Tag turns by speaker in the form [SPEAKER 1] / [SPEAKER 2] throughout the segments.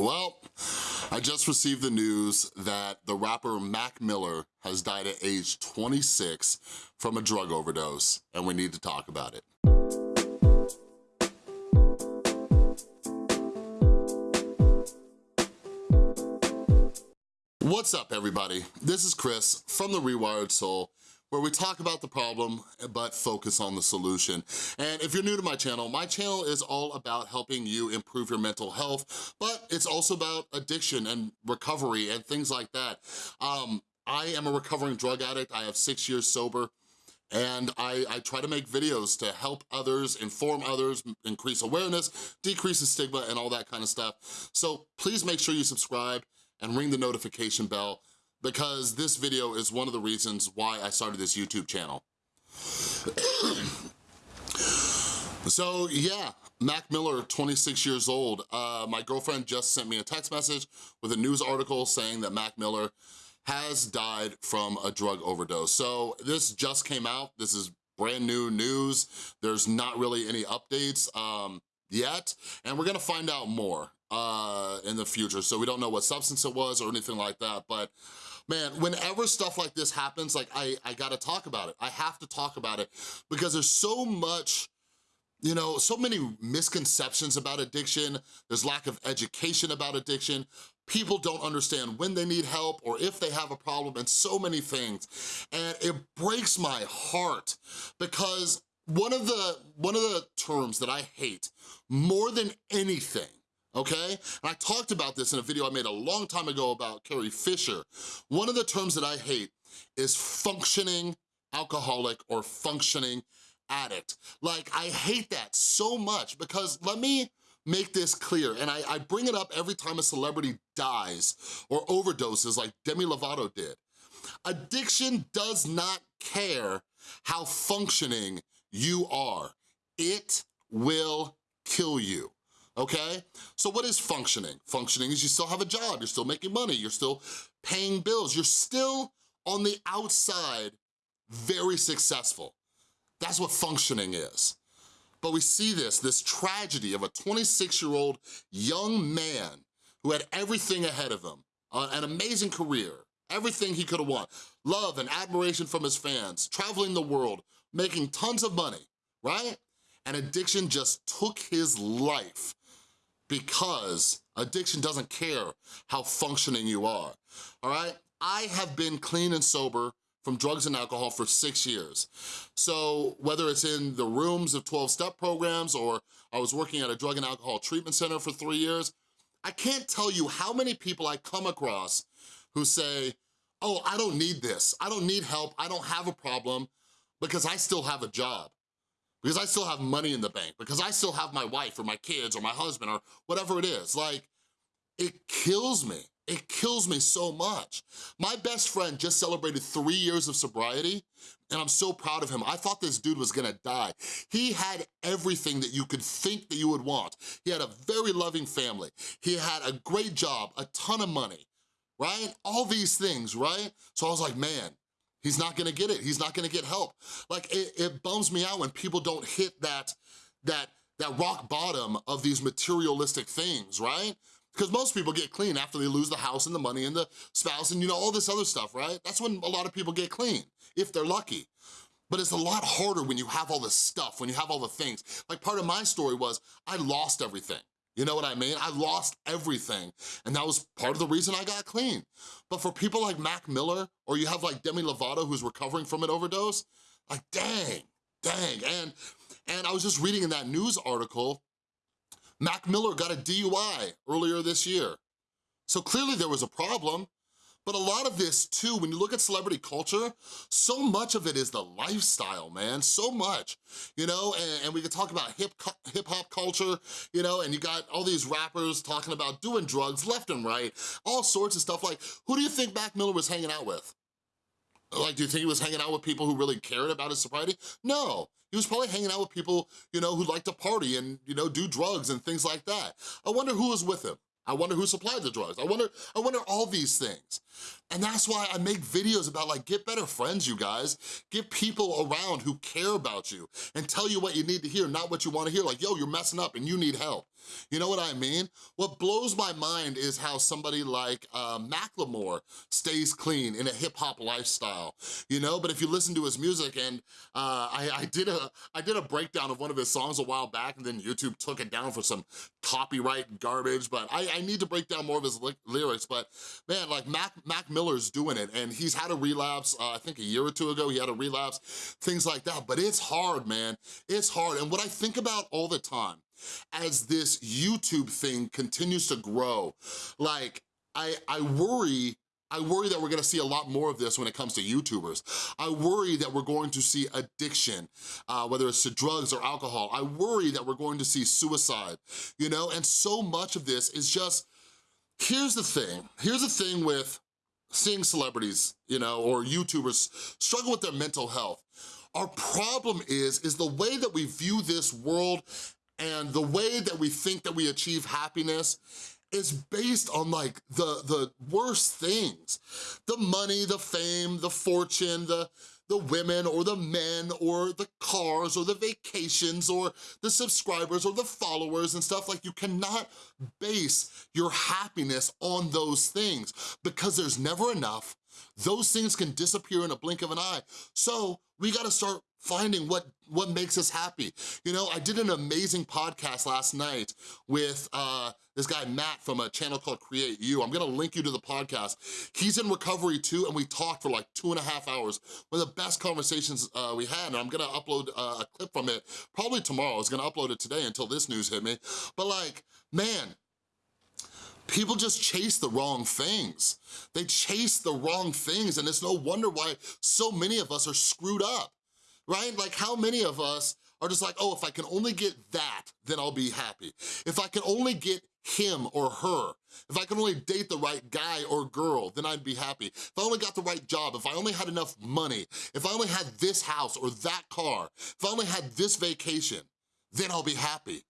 [SPEAKER 1] Well, I just received the news that the rapper Mac Miller has died at age 26 from a drug overdose, and we need to talk about it. What's up, everybody? This is Chris from The Rewired Soul, where we talk about the problem, but focus on the solution. And if you're new to my channel, my channel is all about helping you improve your mental health, but it's also about addiction and recovery and things like that. Um, I am a recovering drug addict. I have six years sober. And I, I, try to make videos to help others, inform others, increase awareness, decrease the stigma, and all that kind of stuff. So please make sure you subscribe and ring the notification bell because this video is one of the reasons why I started this YouTube channel. so yeah, Mac Miller, 26 years old. Uh, my girlfriend just sent me a text message with a news article saying that Mac Miller has died from a drug overdose. So this just came out. This is brand new news. There's not really any updates um, yet, and we're gonna find out more uh, in the future. So we don't know what substance it was or anything like that, but man, whenever stuff like this happens, like I, I gotta talk about it. I have to talk about it because there's so much you know, so many misconceptions about addiction. There's lack of education about addiction. People don't understand when they need help or if they have a problem and so many things. And it breaks my heart because one of the, one of the terms that I hate more than anything okay? And I talked about this in a video I made a long time ago about Carrie Fisher. One of the terms that I hate is functioning alcoholic or functioning addict. Like, I hate that so much because let me make this clear, and I, I bring it up every time a celebrity dies or overdoses like Demi Lovato did. Addiction does not care how functioning you are. It will kill you okay? So what is functioning? Functioning is you still have a job, you're still making money, you're still paying bills, you're still on the outside very successful. That's what functioning is. But we see this, this tragedy of a 26-year-old young man who had everything ahead of him, uh, an amazing career, everything he could have wanted, love and admiration from his fans, traveling the world, making tons of money, right? And addiction just took his life because addiction doesn't care how functioning you are, all right? I have been clean and sober from drugs and alcohol for six years. So whether it's in the rooms of 12-step programs or I was working at a drug and alcohol treatment center for three years, I can't tell you how many people I come across who say, oh, I don't need this. I don't need help. I don't have a problem because I still have a job because I still have money in the bank, because I still have my wife or my kids or my husband or whatever it is. Like, it kills me. It kills me so much. My best friend just celebrated three years of sobriety, and I'm so proud of him. I thought this dude was gonna die. He had everything that you could think that you would want. He had a very loving family. He had a great job, a ton of money, right? All these things, right? So I was like, man, He's not gonna get it. He's not gonna get help. Like, it, it bums me out when people don't hit that, that, that rock bottom of these materialistic things, right? Because most people get clean after they lose the house and the money and the spouse and you know, all this other stuff, right? That's when a lot of people get clean, if they're lucky. But it's a lot harder when you have all this stuff, when you have all the things. Like part of my story was, I lost everything. You know what I mean? I lost everything, and that was part of the reason I got clean. But for people like Mac Miller, or you have like Demi Lovato who's recovering from an overdose, like dang, dang. And, and I was just reading in that news article, Mac Miller got a DUI earlier this year. So clearly there was a problem. But a lot of this too, when you look at celebrity culture, so much of it is the lifestyle, man, so much, you know, and, and we could talk about hip hip hop culture, you know, and you got all these rappers talking about doing drugs left and right, all sorts of stuff. Like, who do you think Mac Miller was hanging out with? Like, do you think he was hanging out with people who really cared about his sobriety? No, he was probably hanging out with people, you know, who like to party and, you know, do drugs and things like that. I wonder who was with him. I wonder who supplied the drugs. I wonder, I wonder all these things. And that's why I make videos about like, get better friends, you guys. Get people around who care about you and tell you what you need to hear, not what you wanna hear. Like, yo, you're messing up and you need help. You know what I mean? What blows my mind is how somebody like uh, Macklemore stays clean in a hip hop lifestyle, you know? But if you listen to his music and uh, I, I, did a, I did a breakdown of one of his songs a while back and then YouTube took it down for some copyright garbage, but I, I need to break down more of his lyrics, but man, like Mac, Mac Miller's doing it and he's had a relapse, uh, I think a year or two ago, he had a relapse, things like that, but it's hard, man. It's hard, and what I think about all the time as this YouTube thing continues to grow, like, I, I worry I worry that we're gonna see a lot more of this when it comes to YouTubers. I worry that we're going to see addiction, uh, whether it's to drugs or alcohol. I worry that we're going to see suicide, you know? And so much of this is just, here's the thing. Here's the thing with seeing celebrities, you know, or YouTubers struggle with their mental health. Our problem is, is the way that we view this world and the way that we think that we achieve happiness is based on like the, the worst things. The money, the fame, the fortune, the, the women or the men or the cars or the vacations or the subscribers or the followers and stuff. Like you cannot base your happiness on those things because there's never enough. Those things can disappear in a blink of an eye. So we gotta start finding what, what makes us happy. You know, I did an amazing podcast last night with uh, this guy, Matt, from a channel called Create You. I'm gonna link you to the podcast. He's in recovery too, and we talked for like two and a half hours. One of the best conversations uh, we had, and I'm gonna upload uh, a clip from it probably tomorrow. I was gonna upload it today until this news hit me. But like, man, people just chase the wrong things. They chase the wrong things, and it's no wonder why so many of us are screwed up right? Like how many of us are just like, oh, if I can only get that, then I'll be happy. If I can only get him or her, if I can only date the right guy or girl, then I'd be happy. If I only got the right job, if I only had enough money, if I only had this house or that car, if I only had this vacation, then I'll be happy.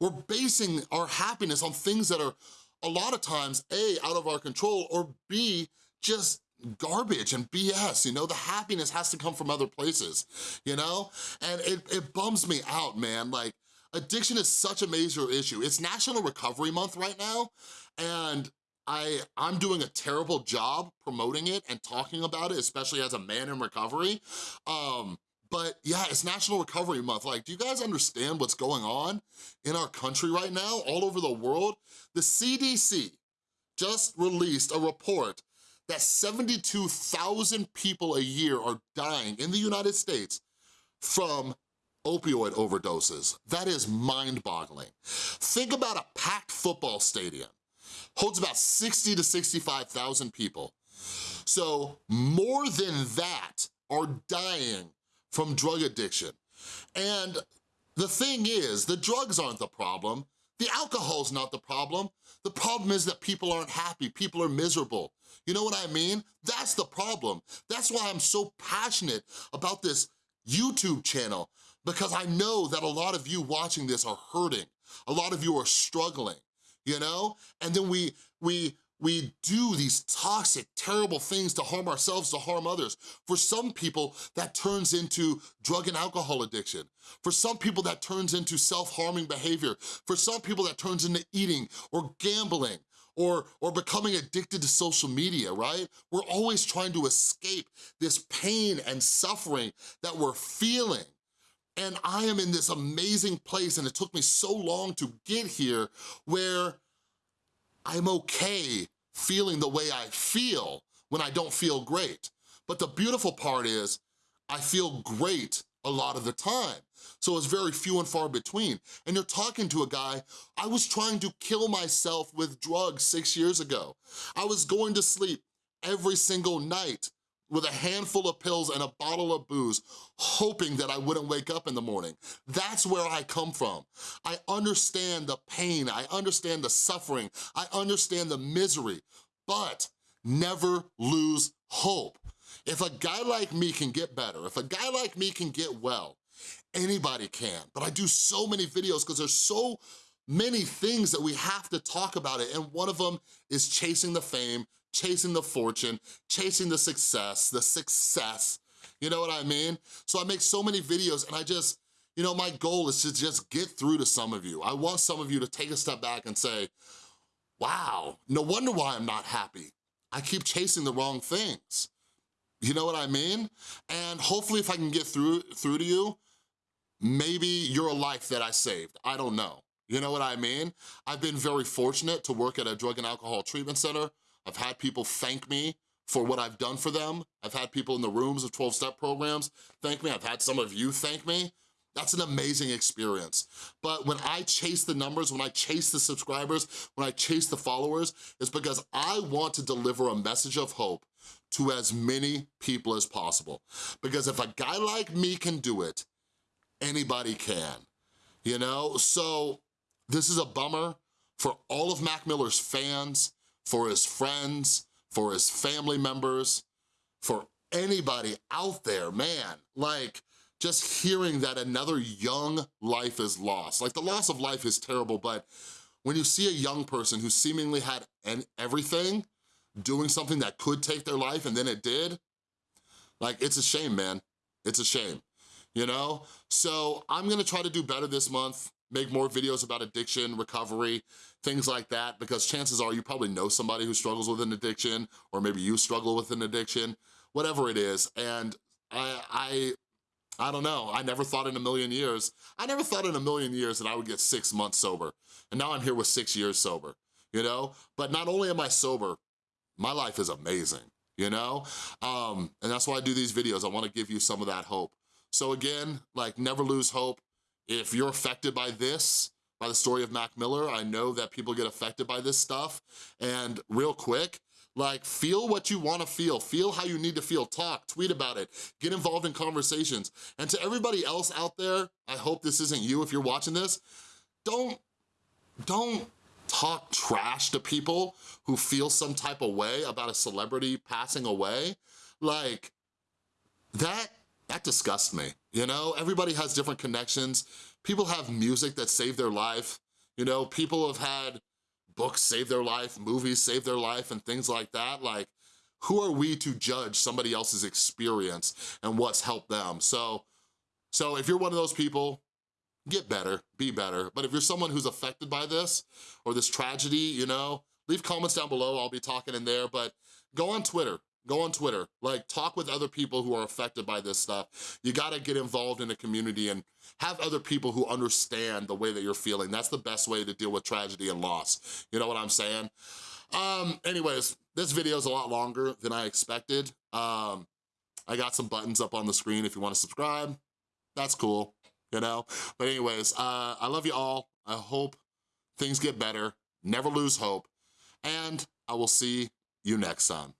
[SPEAKER 1] We're basing our happiness on things that are a lot of times, A, out of our control, or B, just garbage and BS, you know? The happiness has to come from other places, you know? And it, it bums me out, man. Like, addiction is such a major issue. It's National Recovery Month right now, and I, I'm doing a terrible job promoting it and talking about it, especially as a man in recovery. Um, but yeah, it's National Recovery Month. Like, do you guys understand what's going on in our country right now, all over the world? The CDC just released a report that 72,000 people a year are dying in the United States from opioid overdoses. That is mind-boggling. Think about a packed football stadium. Holds about 60 to 65,000 people. So more than that are dying from drug addiction. And the thing is, the drugs aren't the problem. The alcohol's not the problem. The problem is that people aren't happy, people are miserable. You know what I mean? That's the problem. That's why I'm so passionate about this YouTube channel because I know that a lot of you watching this are hurting. A lot of you are struggling, you know? And then we, we, we do these toxic, terrible things to harm ourselves, to harm others. For some people, that turns into drug and alcohol addiction. For some people, that turns into self-harming behavior. For some people, that turns into eating or gambling or, or becoming addicted to social media, right? We're always trying to escape this pain and suffering that we're feeling. And I am in this amazing place, and it took me so long to get here, where I'm okay feeling the way I feel when I don't feel great. But the beautiful part is, I feel great a lot of the time. So it's very few and far between. And you're talking to a guy, I was trying to kill myself with drugs six years ago. I was going to sleep every single night with a handful of pills and a bottle of booze, hoping that I wouldn't wake up in the morning. That's where I come from. I understand the pain, I understand the suffering, I understand the misery, but never lose hope. If a guy like me can get better, if a guy like me can get well, anybody can. But I do so many videos because there's so many things that we have to talk about it, and one of them is chasing the fame, chasing the fortune, chasing the success, the success, you know what I mean? So I make so many videos and I just, you know, my goal is to just get through to some of you. I want some of you to take a step back and say, wow, no wonder why I'm not happy. I keep chasing the wrong things. You know what I mean? And hopefully if I can get through, through to you, maybe you're a life that I saved. I don't know. You know what I mean? I've been very fortunate to work at a drug and alcohol treatment center. I've had people thank me for what I've done for them. I've had people in the rooms of 12-step programs thank me. I've had some of you thank me. That's an amazing experience. But when I chase the numbers, when I chase the subscribers, when I chase the followers, it's because I want to deliver a message of hope to as many people as possible. Because if a guy like me can do it, anybody can, you know? So this is a bummer for all of Mac Miller's fans, for his friends, for his family members, for anybody out there, man. Like, just hearing that another young life is lost. Like, the loss of life is terrible, but when you see a young person who seemingly had everything, doing something that could take their life and then it did, like, it's a shame, man. It's a shame, you know? So I'm gonna try to do better this month, make more videos about addiction, recovery, things like that, because chances are you probably know somebody who struggles with an addiction, or maybe you struggle with an addiction, whatever it is, and I, I I don't know, I never thought in a million years, I never thought in a million years that I would get six months sober. And now I'm here with six years sober, you know? But not only am I sober, my life is amazing, you know? Um, and that's why I do these videos. I wanna give you some of that hope. So again, like never lose hope. If you're affected by this, by the story of Mac Miller, I know that people get affected by this stuff. And real quick, like, feel what you wanna feel. Feel how you need to feel. Talk, tweet about it. Get involved in conversations. And to everybody else out there, I hope this isn't you if you're watching this, don't, don't talk trash to people who feel some type of way about a celebrity passing away, like, that, that disgusts me, you know? Everybody has different connections. People have music that saved their life. You know, people have had books save their life, movies save their life, and things like that. Like, who are we to judge somebody else's experience and what's helped them? So, so if you're one of those people, get better, be better. But if you're someone who's affected by this or this tragedy, you know, leave comments down below. I'll be talking in there, but go on Twitter. Go on Twitter, like talk with other people who are affected by this stuff. You gotta get involved in the community and have other people who understand the way that you're feeling. That's the best way to deal with tragedy and loss. You know what I'm saying? Um, anyways, this video is a lot longer than I expected. Um, I got some buttons up on the screen if you wanna subscribe. That's cool you know? But anyways, uh, I love you all. I hope things get better. Never lose hope. And I will see you next time.